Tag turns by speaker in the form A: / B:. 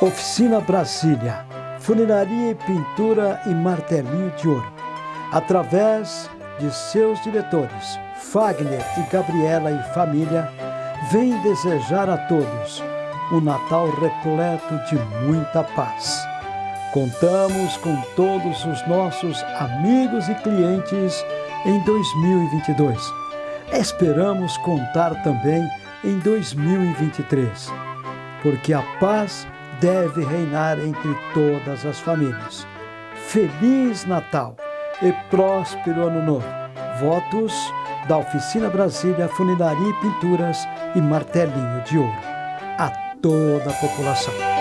A: Oficina Brasília, funilaria e pintura e martelinho de ouro. Através de seus diretores, Fagner e Gabriela e família, vem desejar a todos um Natal repleto de muita paz. Contamos com todos os nossos amigos e clientes em 2022. Esperamos contar também em 2023, porque a paz deve reinar entre todas as famílias. Feliz Natal e próspero Ano Novo. Votos da Oficina Brasília Funilaria e Pinturas e Martelinho de Ouro. A toda a população.